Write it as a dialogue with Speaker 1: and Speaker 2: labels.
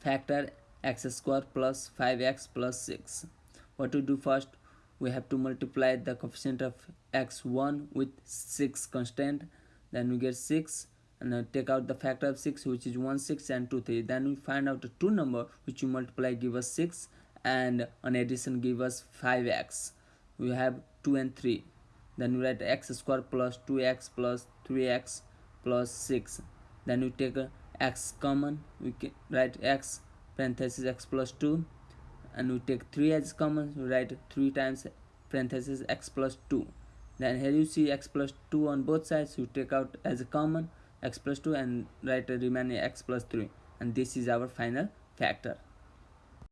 Speaker 1: factor x square plus 5x plus 6 what to do first? We have to multiply the coefficient of x1 with 6 constant. Then we get 6 and then take out the factor of 6 which is 1 6 and 2 3 then we find out the two number which you multiply give us 6 and an addition give us 5x we have 2 and 3 then we write x square plus 2x plus 3x plus 6 then we take x common we can write x parenthesis x plus 2 and we take 3 as common we write 3 times parenthesis x plus 2 then here you see x plus 2 on both sides you take out as a common x plus 2 and write a remaining x plus 3 and this is our final factor